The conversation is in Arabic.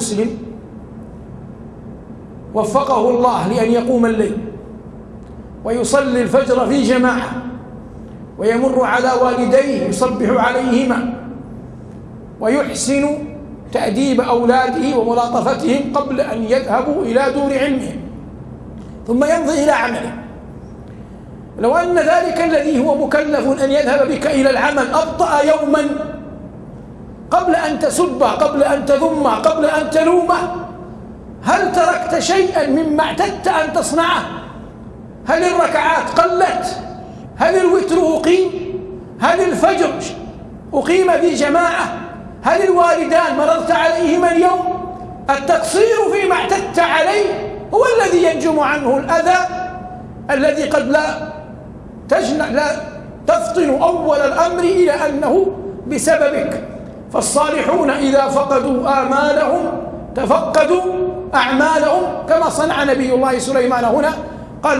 المسلم وفقه الله لأن يقوم الليل ويصلي الفجر في جماعة ويمر على والديه يصبح عليهما ويحسن تأديب أولاده وملاطفتهم قبل أن يذهبوا إلى دور علمهم ثم يمضي إلى عمله. لو أن ذلك الذي هو مكلف أن يذهب بك إلى العمل أبطأ يوما قبل أن تسبه قبل أن تذمه قبل أن تلومه هل تركت شيئا مما اعتدت أن تصنعه؟ هل الركعات قلت؟ هل الوتر أقيم؟ هل الفجر أقيم في جماعة؟ هل الوالدان مررت عليهما اليوم؟ التقصير فيما اعتدت عليه هو الذي ينجم عنه الأذى الذي قد لا تجنع لا تفطن أول الأمر إلى أنه بسببك. فالصالحون إذا فقدوا آمالهم تفقدوا أعمالهم كما صنع نبي الله سليمان هنا